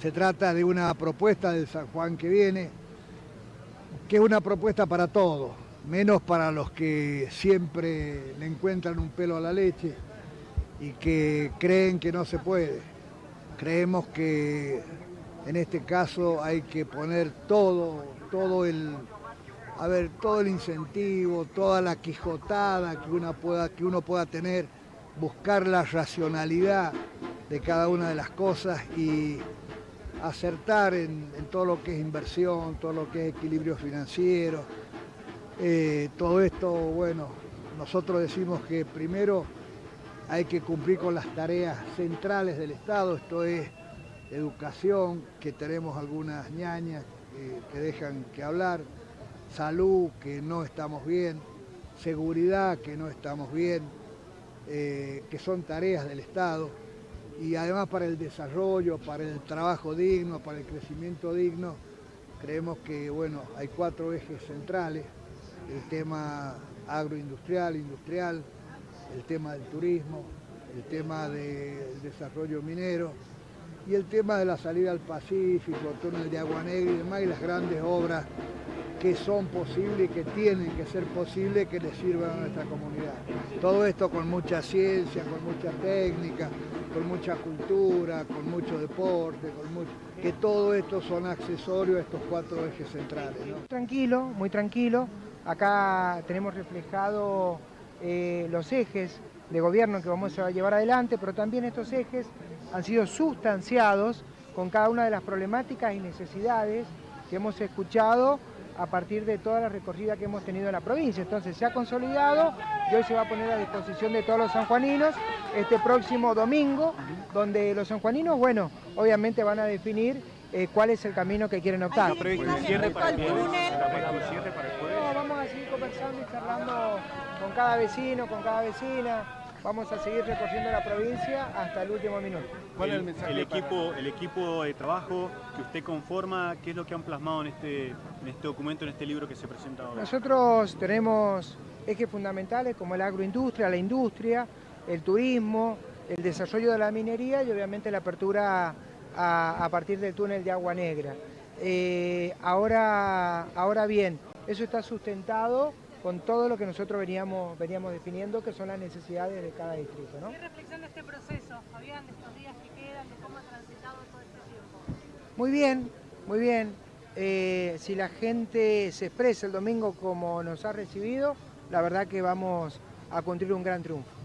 Se trata de una propuesta del San Juan que viene, que es una propuesta para todos, menos para los que siempre le encuentran un pelo a la leche y que creen que no se puede. Creemos que en este caso hay que poner todo, todo el, a ver, todo el incentivo, toda la quijotada que uno pueda, que uno pueda tener, buscar la racionalidad de cada una de las cosas y acertar en, todo lo que es inversión, todo lo que es equilibrio financiero. Eh, todo esto, bueno, nosotros decimos que primero hay que cumplir con las tareas centrales del Estado, esto es educación, que tenemos algunas ñañas que dejan que hablar, salud, que no estamos bien, seguridad, que no estamos bien, eh, que son tareas del Estado, y además para el desarrollo, para el trabajo digno, para el crecimiento digno, creemos que bueno, hay cuatro ejes centrales, el tema agroindustrial, industrial, el tema del turismo, el tema del desarrollo minero y el tema de la salida al Pacífico, el túnel de Agua Negra y demás, y las grandes obras que son posibles y que tienen que ser posibles que le sirvan a nuestra comunidad. Todo esto con mucha ciencia, con mucha técnica, con mucha cultura, con mucho deporte, con mucho, que todo esto son accesorios a estos cuatro ejes centrales. Tranquilo, muy tranquilo. Acá tenemos reflejado eh, los ejes de gobierno que vamos a llevar adelante, pero también estos ejes han sido sustanciados con cada una de las problemáticas y necesidades que hemos escuchado a partir de toda la recorrida que hemos tenido en la provincia. Entonces se ha consolidado y hoy se va a poner a disposición de todos los sanjuaninos este próximo domingo, donde los sanjuaninos, bueno, obviamente van a definir eh, cuál es el camino que quieren optar. cierre para el No, vamos a seguir conversando y charlando con cada vecino, con cada vecina. Vamos a seguir recorriendo la provincia hasta el último minuto. ¿Cuál es el mensaje? El equipo, el equipo de trabajo que usted conforma, ¿qué es lo que han plasmado en este, en este documento, en este libro que se presenta ahora? Nosotros tenemos ejes fundamentales como la agroindustria, la industria, el turismo, el desarrollo de la minería y obviamente la apertura a, partir del túnel de Agua Negra. Eh, ahora, ahora bien, eso está sustentado con todo lo que nosotros veníamos, veníamos definiendo, que son las necesidades de cada distrito. ¿Qué reflexión de este proceso, Fabián, de estos días que quedan, de cómo ha transitado todo este tiempo? Muy bien, muy bien. Eh, si la gente se expresa el domingo como nos ha recibido, la verdad que vamos a construir un gran triunfo.